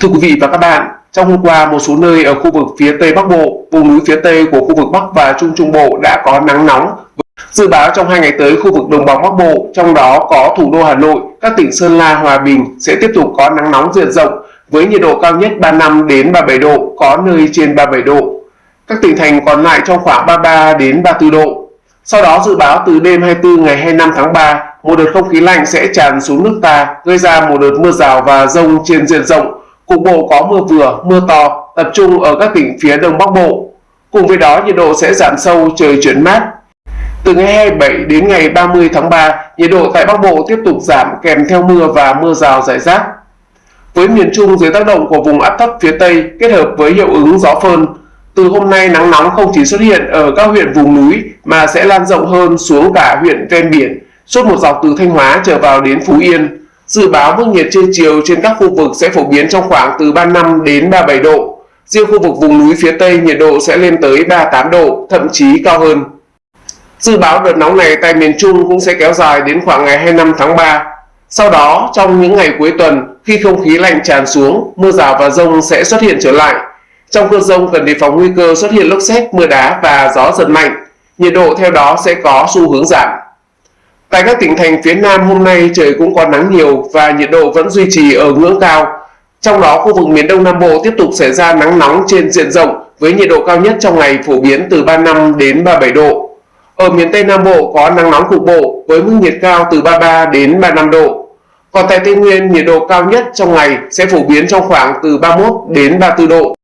Thưa quý vị và các bạn, trong hôm qua một số nơi ở khu vực phía Tây Bắc Bộ, vùng núi phía Tây của khu vực Bắc và Trung Trung Bộ đã có nắng nóng. Dự báo trong hai ngày tới khu vực đồng bằng Bắc Bộ, trong đó có thủ đô Hà Nội, các tỉnh Sơn La, Hòa Bình sẽ tiếp tục có nắng nóng diện rộng với nhiệt độ cao nhất 35 đến 37 độ, có nơi trên 37 độ. Các tỉnh thành còn lại trong khoảng 33 đến 34 độ. Sau đó dự báo từ đêm 24 ngày 25 tháng 3, một đợt không khí lạnh sẽ tràn xuống nước ta, gây ra một đợt mưa rào và rông trên diện rộng Cục bộ có mưa vừa, mưa to, tập trung ở các tỉnh phía đông bắc bộ. Cùng với đó nhiệt độ sẽ giảm sâu, trời chuyển mát. Từ ngày 27 đến ngày 30 tháng 3, nhiệt độ tại Bắc Bộ tiếp tục giảm kèm theo mưa và mưa rào rải rác. Với miền Trung dưới tác động của vùng áp thấp phía Tây kết hợp với hiệu ứng gió phơn, từ hôm nay nắng nóng không chỉ xuất hiện ở các huyện vùng núi mà sẽ lan rộng hơn xuống cả huyện ven biển, suốt một dọc từ Thanh Hóa trở vào đến Phú Yên, Dự báo mức nhiệt trưa chiều trên các khu vực sẽ phổ biến trong khoảng từ 35 đến 37 độ. Riêng khu vực vùng núi phía Tây nhiệt độ sẽ lên tới 38 độ, thậm chí cao hơn. Dự báo đợt nóng này tại miền Trung cũng sẽ kéo dài đến khoảng ngày 25 tháng 3. Sau đó, trong những ngày cuối tuần, khi không khí lạnh tràn xuống, mưa rào và rông sẽ xuất hiện trở lại. Trong cơn rông cần đề phòng nguy cơ xuất hiện lốc xét, mưa đá và gió giật mạnh. Nhiệt độ theo đó sẽ có xu hướng giảm. Tại các tỉnh thành phía Nam hôm nay, trời cũng có nắng nhiều và nhiệt độ vẫn duy trì ở ngưỡng cao. Trong đó, khu vực miền Đông Nam Bộ tiếp tục xảy ra nắng nóng trên diện rộng với nhiệt độ cao nhất trong ngày phổ biến từ 35 đến 37 độ. Ở miền Tây Nam Bộ có nắng nóng cục bộ với mức nhiệt cao từ 33 đến 35 độ. Còn tại Tây Nguyên, nhiệt độ cao nhất trong ngày sẽ phổ biến trong khoảng từ 31 đến 34 độ.